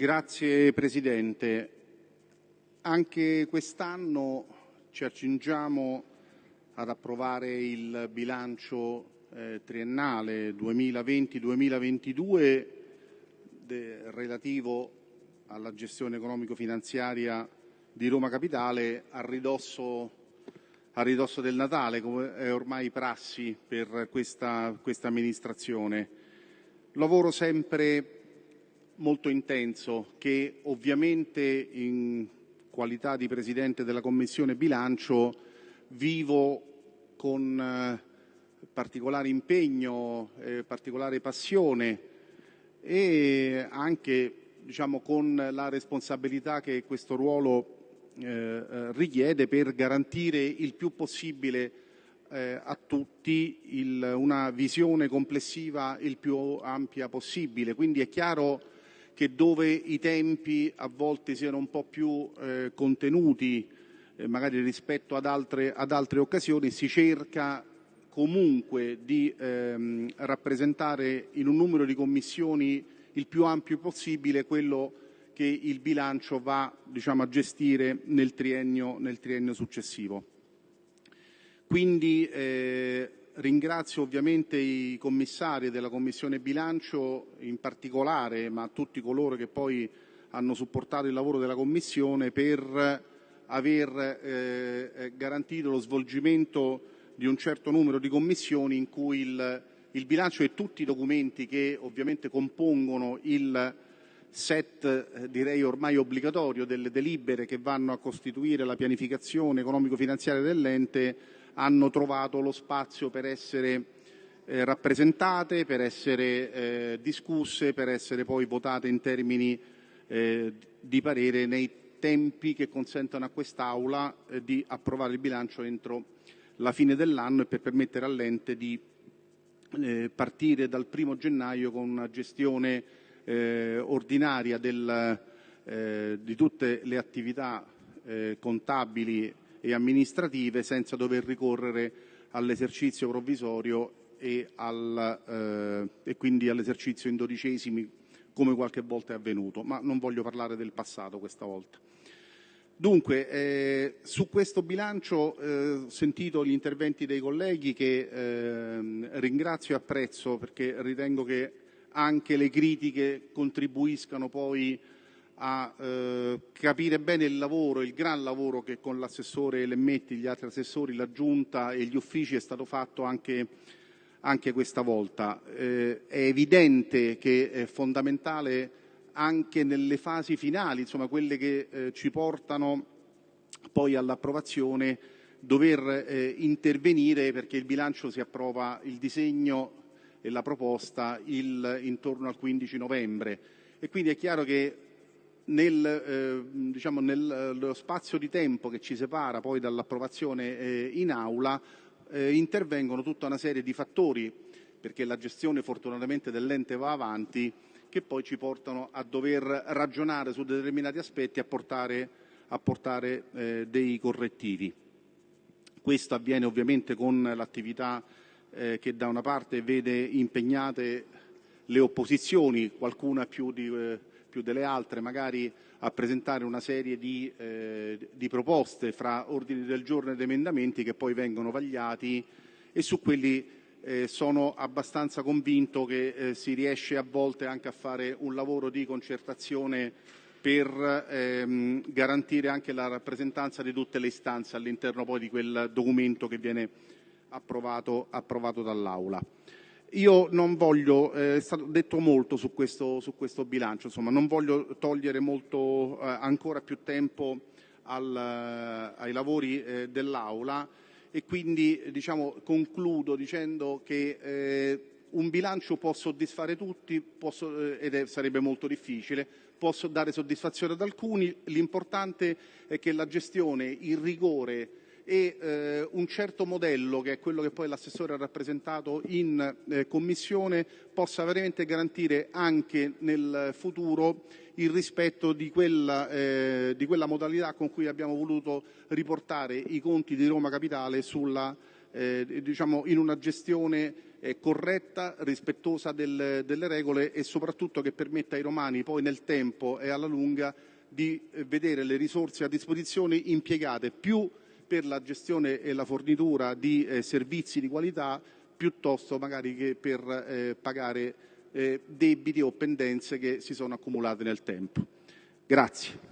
Grazie Presidente. Anche quest'anno ci accingiamo ad approvare il bilancio eh, triennale 2020-2022 relativo alla gestione economico-finanziaria di Roma Capitale a ridosso, a ridosso, del Natale, come è ormai prassi per questa, questa amministrazione. Lavoro sempre molto intenso che ovviamente in qualità di Presidente della Commissione bilancio vivo con eh, particolare impegno, eh, particolare passione e anche diciamo, con la responsabilità che questo ruolo eh, eh richiede per garantire il più possibile eh, a tutti il, una visione complessiva il più ampia possibile. Quindi è chiaro che dove i tempi a volte siano un po' più eh, contenuti, eh, magari rispetto ad altre, ad altre, occasioni, si cerca comunque di ehm, rappresentare in un numero di commissioni il più ampio possibile quello che il bilancio va diciamo, a gestire nel triennio, nel triennio successivo. Quindi eh, Ringrazio ovviamente i commissari della Commissione bilancio in particolare, ma tutti coloro che poi hanno supportato il lavoro della Commissione per aver eh, eh, garantito lo svolgimento di un certo numero di commissioni in cui il, il bilancio e tutti i documenti che ovviamente compongono il set eh, direi ormai obbligatorio delle delibere che vanno a costituire la pianificazione economico-finanziaria dell'ente hanno trovato lo spazio per essere eh, rappresentate, per essere eh, discusse, per essere poi votate in termini eh, di parere nei tempi che consentono a quest'Aula eh, di approvare il bilancio entro la fine dell'anno e per permettere all'ente di eh, partire dal primo gennaio con una gestione eh, ordinaria del, di tutte le attività contabili e amministrative senza dover ricorrere all'esercizio provvisorio e, al, eh, e quindi all'esercizio in dodicesimi come qualche volta è avvenuto, ma non voglio parlare del passato questa volta. Dunque, eh, su questo bilancio eh, ho sentito gli interventi dei colleghi che eh, ringrazio e apprezzo perché ritengo che anche le critiche contribuiscano poi a eh, capire bene il lavoro, il gran lavoro che con l'assessore Lemmetti, gli altri assessori, la Giunta e gli uffici è stato fatto anche, anche questa volta. Eh, è evidente che è fondamentale anche nelle fasi finali, insomma quelle che eh, ci portano poi all'approvazione, dover eh, intervenire perché il bilancio si approva il disegno la proposta il, intorno al 15 novembre e quindi è chiaro che nel, eh, diciamo, nello spazio di tempo che ci separa poi dall'approvazione eh, in aula eh, intervengono tutta una serie di fattori perché la gestione fortunatamente dell'ente va avanti che poi ci portano a dover ragionare su determinati aspetti e a portare, a portare eh, dei correttivi. Questo avviene ovviamente con l'attività eh, che da una parte vede impegnate le opposizioni, qualcuna più di eh, più delle altre magari a presentare una serie di, eh, di proposte fra ordini del giorno ed emendamenti che poi vengono vagliati e su quelli eh, sono abbastanza convinto che eh, si riesce a volte anche a fare un lavoro di concertazione per ehm, garantire anche la rappresentanza di tutte le istanze all'interno poi di quel documento che viene approvato, approvato dall'Aula. Io non voglio, eh, è stato detto molto su questo, su questo bilancio, insomma, non voglio togliere molto, eh, ancora più tempo al, eh, ai lavori eh, dell'Aula e quindi diciamo, concludo dicendo che eh, un bilancio può soddisfare tutti posso, eh, ed è, sarebbe molto difficile, può dare soddisfazione ad alcuni, l'importante è che la gestione, il rigore e eh, un certo modello, che è quello che poi l'assessore ha rappresentato in eh, Commissione, possa veramente garantire anche nel futuro il rispetto di quella, eh, di quella modalità con cui abbiamo voluto riportare i conti di Roma Capitale sulla eh, diciamo, in una gestione eh, corretta, rispettosa del, delle regole e soprattutto che permetta ai romani poi nel tempo e alla lunga di eh, vedere le risorse a disposizione impiegate più per la gestione e la fornitura di eh, servizi di qualità piuttosto magari che per eh, pagare eh, debiti o pendenze che si sono accumulate nel tempo. Grazie.